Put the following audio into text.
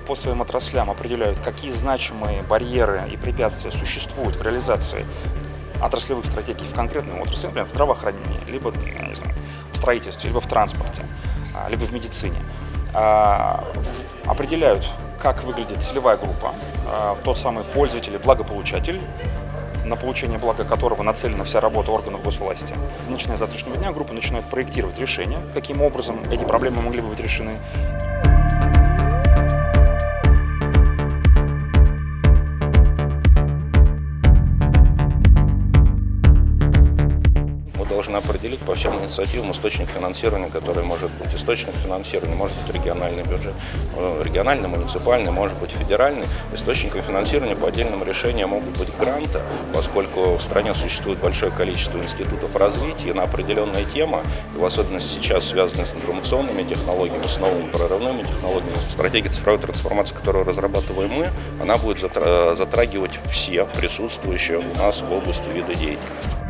по своим отраслям определяют, какие значимые барьеры и препятствия существуют в реализации отраслевых стратегий в конкретной отрасли, например, в здравоохранении, либо я не знаю, в строительстве, либо в транспорте, а, либо в медицине, а, определяют, как выглядит целевая группа, а, тот самый пользователь и благополучатель, на получение блага которого нацелена вся работа органов госвласти. Начиная с завтрашнего дня группа начинает проектировать решения, каким образом эти проблемы могли бы быть решены. Должны определить по всем инициативам источник финансирования, который может быть. Источник финансирования может быть региональный бюджет, э, региональный, муниципальный, может быть федеральный. Источником финансирования по отдельным решениям могут быть гранты, поскольку в стране существует большое количество институтов развития на определенная тема, и в особенности сейчас связанные с информационными технологиями, с новыми прорывными технологиями. Стратегия цифровой трансформации, которую разрабатываем мы, она будет затрагивать все присутствующие у нас в области вида деятельности.